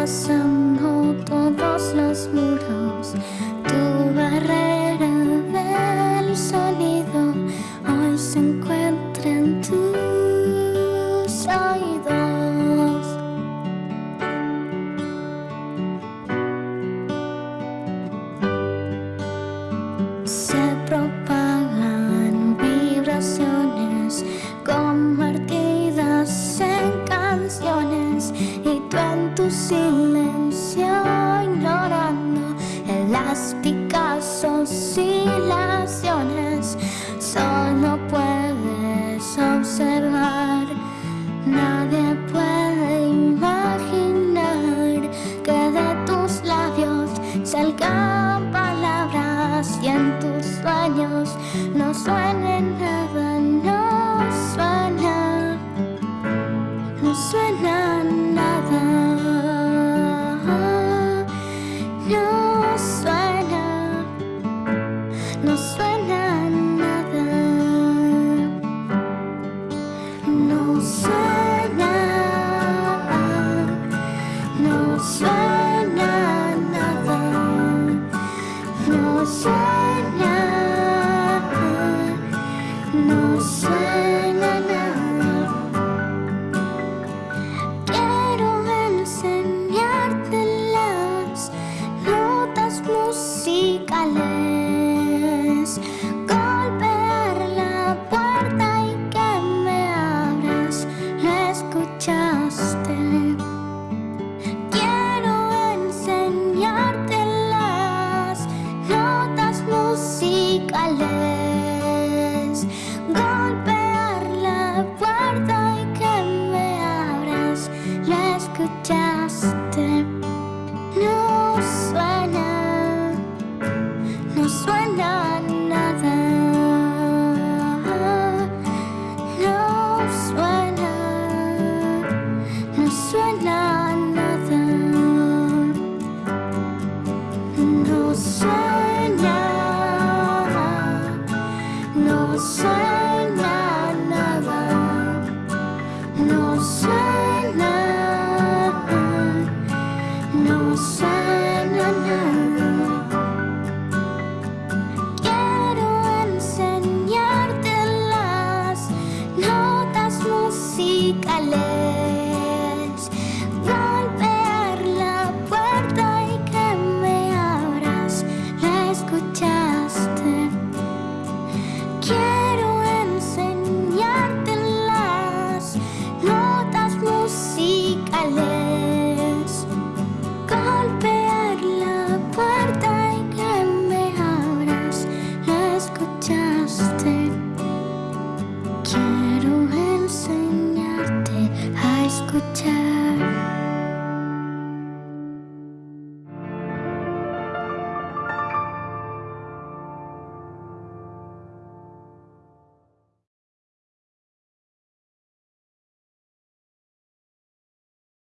passar. y tú en tu silencio ignorando en las picas oscilaciones solo puedes observar. Nadie puede imaginar que de tus labios salgan palabras y en tus sueños no suene nada. kenangan No suena, no suena nada. No suena, no suena nada. No suena, no suena.